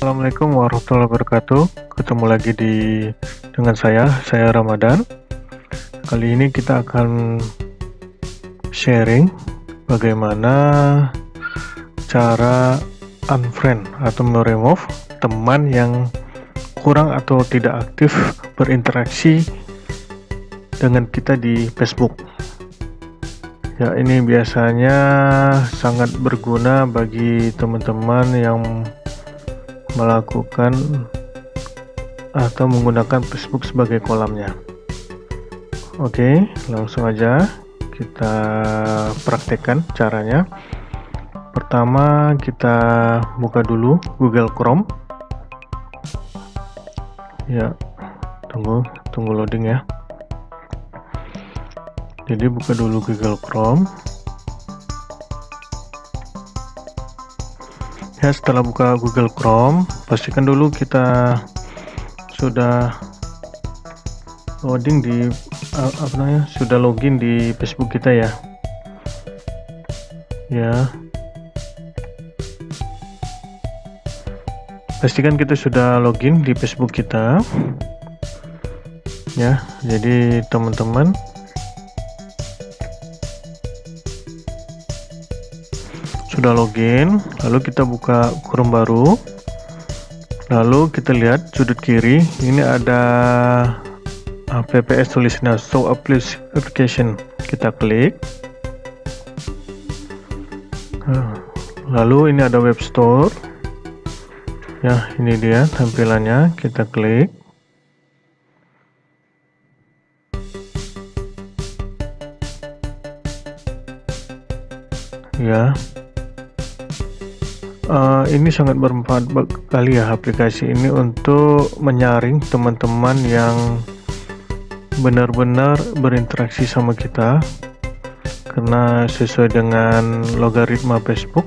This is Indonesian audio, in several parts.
Assalamualaikum warahmatullahi wabarakatuh. Ketemu lagi di dengan saya saya Ramadan. Kali ini kita akan sharing bagaimana cara unfriend atau meremove teman yang kurang atau tidak aktif berinteraksi dengan kita di Facebook. Ya ini biasanya sangat berguna bagi teman-teman yang melakukan atau menggunakan Facebook sebagai kolamnya. Oke langsung aja kita praktekkan caranya. Pertama kita buka dulu Google Chrome. Ya tunggu tunggu loading ya. Jadi buka dulu Google Chrome ya setelah buka Google Chrome pastikan dulu kita sudah loading di apa namanya sudah login di Facebook kita ya. Ya. Pastikan kita sudah login di Facebook kita. Ya jadi teman-teman sudah login lalu kita buka Chrome baru. Lalu kita lihat sudut kiri ini ada apps tulisnya show application. Kita klik. Nah, lalu ini ada web store. Ya ini dia tampilannya kita klik. Ya uh, ini sangat bermanfaat sekali ya aplikasi ini untuk menyaring teman-teman yang benar-benar berinteraksi sama kita. Karena sesuai dengan logaritma Facebook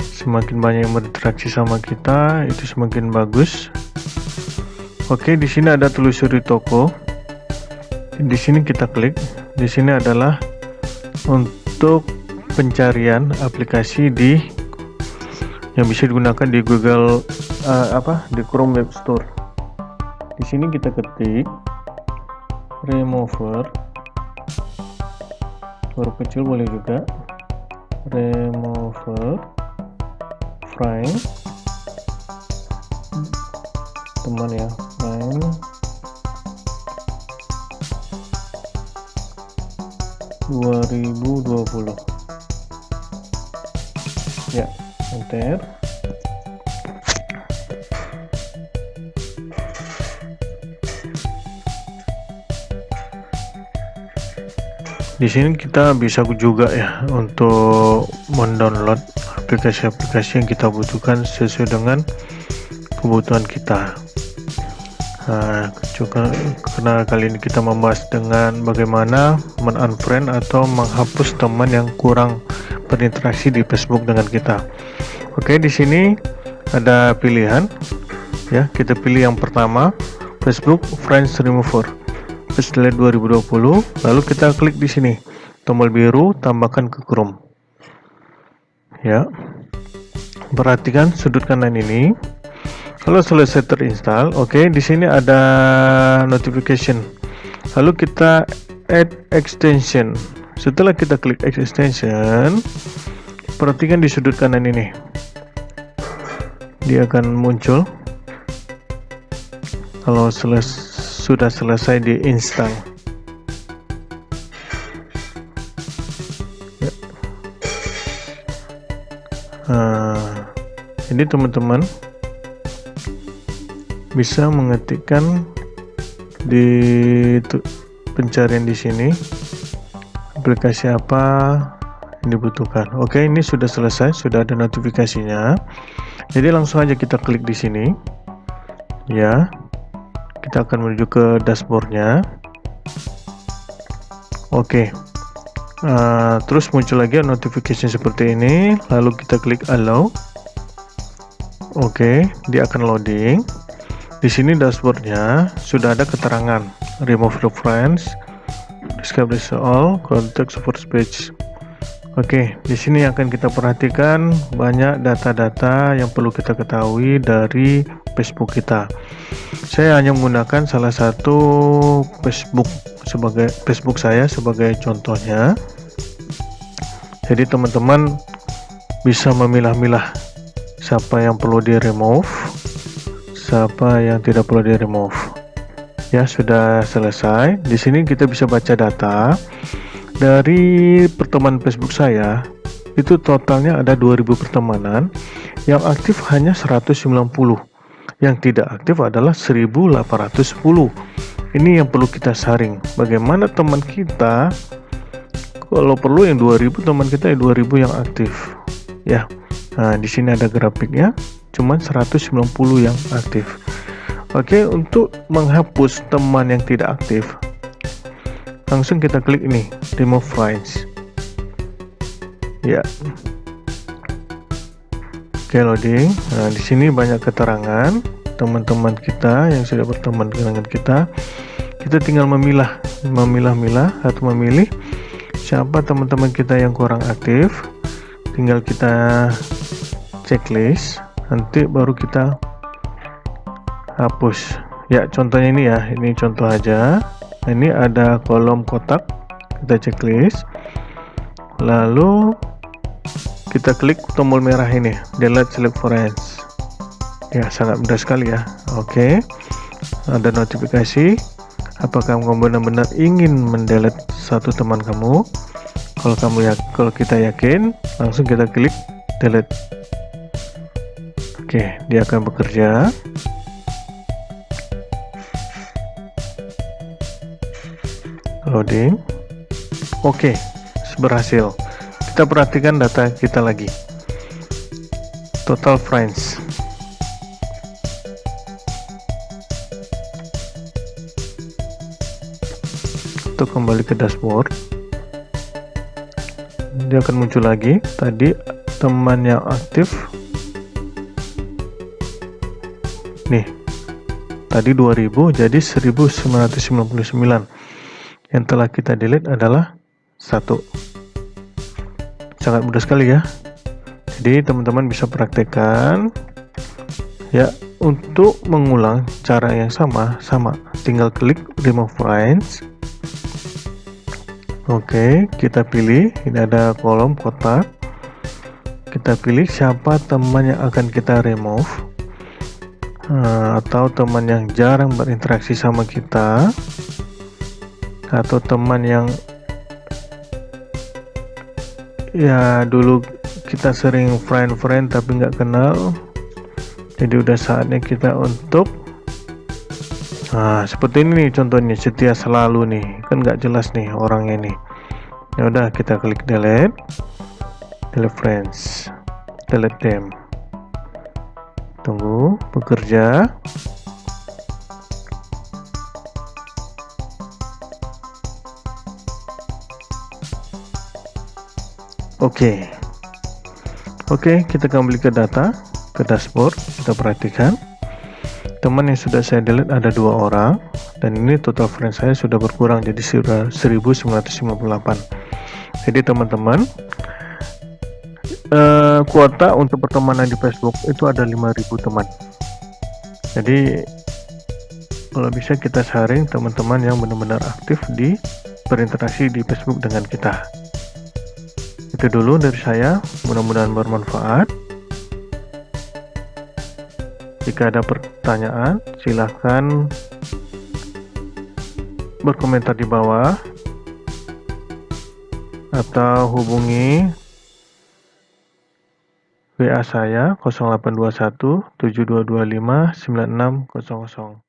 semakin banyak yang berinteraksi sama kita itu semakin bagus. Oke di sini ada telusuri toko. Di sini kita klik. Di sini adalah untuk pencarian aplikasi di yang bisa digunakan di Google uh, apa di Chrome Web Store. Di sini kita ketik remover. Huruf kecil boleh juga. Remover frame. Teman ya frame. Dua ribu dua puluh. Ya enter di sini kita bisa juga ya untuk mendownload aplikasi-aplikasi yang kita butuhkan sesuai dengan kebutuhan kita nah, juga karena kali ini kita membahas dengan bagaimana men-unfriend atau menghapus teman yang kurang berinteraksi di Facebook dengan kita. Oke, di sini ada pilihan ya. Kita pilih yang pertama, Facebook Friends Remover. Setelah 2020, lalu kita klik di sini. Tombol biru tambahkan ke Chrome. Ya. Perhatikan sudut kanan ini. Kalau selesai terinstall, oke, di sini ada notification. Lalu kita add extension setelah kita klik extension perhatikan di sudut kanan ini. Dia akan muncul. Kalau seles sudah selesai diinstal ya. nah, ini teman-teman bisa mengetikkan di pencarian di sini. Aplikasi apa yang dibutuhkan. Oke ini sudah selesai sudah ada notifikasinya. Jadi langsung aja kita klik di sini. Ya. Kita akan menuju ke dashboardnya. Oke. Uh, terus muncul lagi notifikasi seperti ini. Lalu kita klik allow. Oke dia akan loading. Di sini dashboardnya sudah ada keterangan. Remove reference discovery all contact support page Oke, di sini akan kita perhatikan banyak data-data yang perlu kita ketahui dari Facebook kita. Saya hanya menggunakan salah satu Facebook sebagai Facebook saya sebagai contohnya. Jadi teman-teman bisa memilah-milah siapa yang perlu di remove, siapa yang tidak perlu di remove. Ya, sudah selesai. Di sini kita bisa baca data dari pertemanan Facebook saya itu totalnya ada 2000 pertemanan yang aktif hanya 190 yang tidak aktif adalah 1810 ini yang perlu kita saring bagaimana teman kita kalau perlu yang 2000 teman kita yang 2000 yang aktif. Ya nah di sini ada grafiknya cuman 190 yang aktif. Oke untuk menghapus teman yang tidak aktif langsung kita klik ini remove files. Ya. Oke loading. Nah di sini banyak keterangan teman-teman kita yang sudah berteman dengan kita. Kita tinggal memilah memilah-milah atau memilih siapa teman-teman kita yang kurang aktif. Tinggal kita checklist. Nanti baru kita hapus. Ya contohnya ini ya. Ini contoh aja nah, ini ada kolom kotak. Kita checklist lalu kita klik tombol merah ini delete select friends ya sangat mudah sekali ya. Oke. Ada notifikasi. Apakah kamu benar-benar ingin mendelete satu teman kamu? Kalau kamu ya kalau kita yakin langsung kita klik delete. Oke dia akan bekerja loading. Oke okay, berhasil. Kita perhatikan data kita lagi. Total friends untuk kembali ke dashboard. Dia akan muncul lagi. Tadi teman yang aktif. Nih tadi 2000 jadi 1999 yang telah kita delete adalah satu. Sangat mudah sekali ya. Jadi teman-teman bisa praktekkan. Ya untuk mengulang cara yang sama sama. Tinggal klik remove friends oke kita pilih. Ini ada kolom kotak. Kita pilih siapa teman yang akan kita remove. Eh, atau teman yang jarang berinteraksi sama kita atau teman yang ya dulu kita sering friend-friend tapi nggak kenal. Jadi udah saatnya kita untuk nah seperti ini nih contohnya setia selalu nih. Kan nggak jelas nih orangnya nih. Ya udah kita klik delete. Delete friends. Delete them. Tunggu bekerja Oke. Oke, kita kembali ke data, ke dashboard, kita perhatikan. Teman yang sudah saya delete ada dua orang dan ini total friend saya sudah berkurang jadi sudah 1958. Jadi teman-teman eh, kuota untuk pertemanan di Facebook itu ada 5000 teman. Jadi kalau bisa kita sharing teman-teman yang benar-benar aktif di berinteraksi di Facebook dengan kita itu dulu dari saya. Mudah-mudahan bermanfaat. Jika ada pertanyaan silahkan berkomentar di bawah atau hubungi WA saya 0821 7225 9600